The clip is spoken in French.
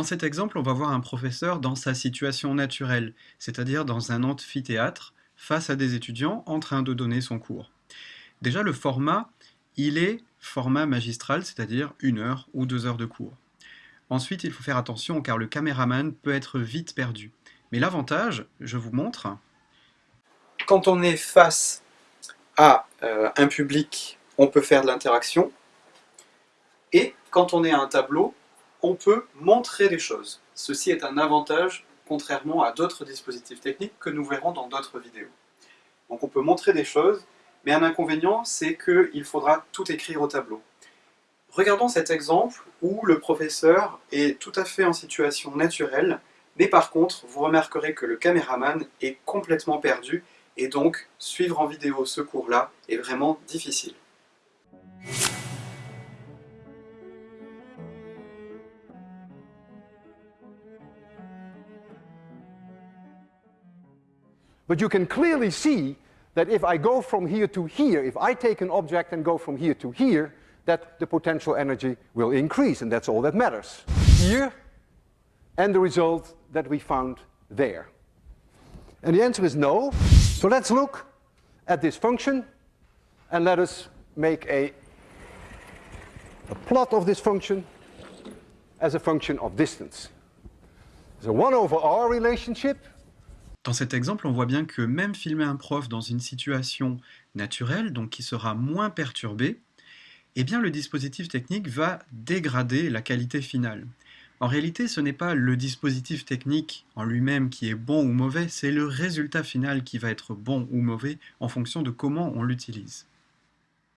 Dans cet exemple, on va voir un professeur dans sa situation naturelle, c'est-à-dire dans un amphithéâtre, face à des étudiants en train de donner son cours. Déjà, le format, il est format magistral, c'est-à-dire une heure ou deux heures de cours. Ensuite, il faut faire attention car le caméraman peut être vite perdu. Mais l'avantage, je vous montre, quand on est face à euh, un public, on peut faire de l'interaction, et quand on est à un tableau, on peut montrer des choses. Ceci est un avantage contrairement à d'autres dispositifs techniques que nous verrons dans d'autres vidéos. Donc on peut montrer des choses, mais un inconvénient, c'est qu'il faudra tout écrire au tableau. Regardons cet exemple où le professeur est tout à fait en situation naturelle, mais par contre, vous remarquerez que le caméraman est complètement perdu, et donc suivre en vidéo ce cours-là est vraiment difficile. But you can clearly see that if I go from here to here, if I take an object and go from here to here, that the potential energy will increase, and that's all that matters. Here, and the result that we found there. And the answer is no. So let's look at this function, and let us make a, a plot of this function as a function of distance. There's a 1 over r relationship, Dans cet exemple, on voit bien que même filmer un prof dans une situation naturelle, donc qui sera moins perturbée, eh bien le dispositif technique va dégrader la qualité finale. En réalité, ce n'est pas le dispositif technique en lui-même qui est bon ou mauvais, c'est le résultat final qui va être bon ou mauvais en fonction de comment on l'utilise.